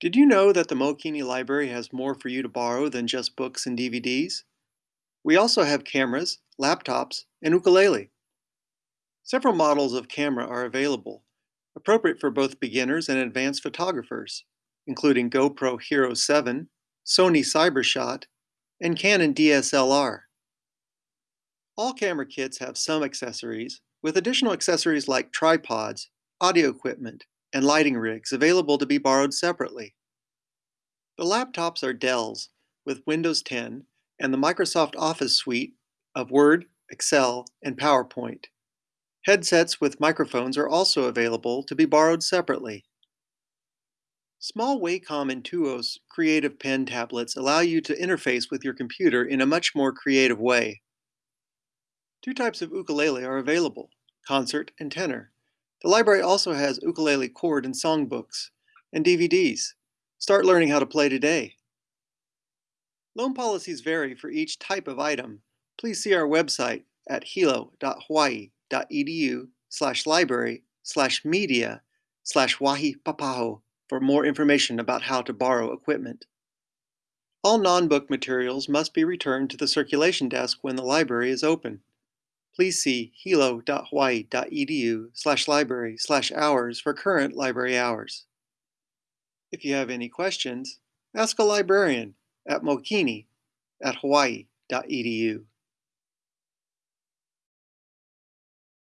Did you know that the Mookini Library has more for you to borrow than just books and DVDs? We also have cameras, laptops, and ukulele. Several models of camera are available, appropriate for both beginners and advanced photographers, including GoPro Hero 7, Sony Cybershot, and Canon DSLR. All camera kits have some accessories, with additional accessories like tripods, audio equipment, and lighting rigs available to be borrowed separately. The laptops are Dell's with Windows 10 and the Microsoft Office suite of Word, Excel, and PowerPoint. Headsets with microphones are also available to be borrowed separately. Small Wacom Intuos Creative Pen tablets allow you to interface with your computer in a much more creative way. Two types of ukulele are available, concert and tenor. The library also has ukulele chord and songbooks, and DVDs. Start learning how to play today. Loan policies vary for each type of item. Please see our website at hilo.hawaii.edu slash library slash media slash wahi papaho for more information about how to borrow equipment. All non-book materials must be returned to the circulation desk when the library is open please see hilo.hawaii.edu slash library slash hours for current library hours. If you have any questions, ask a librarian at mookini at hawaii.edu.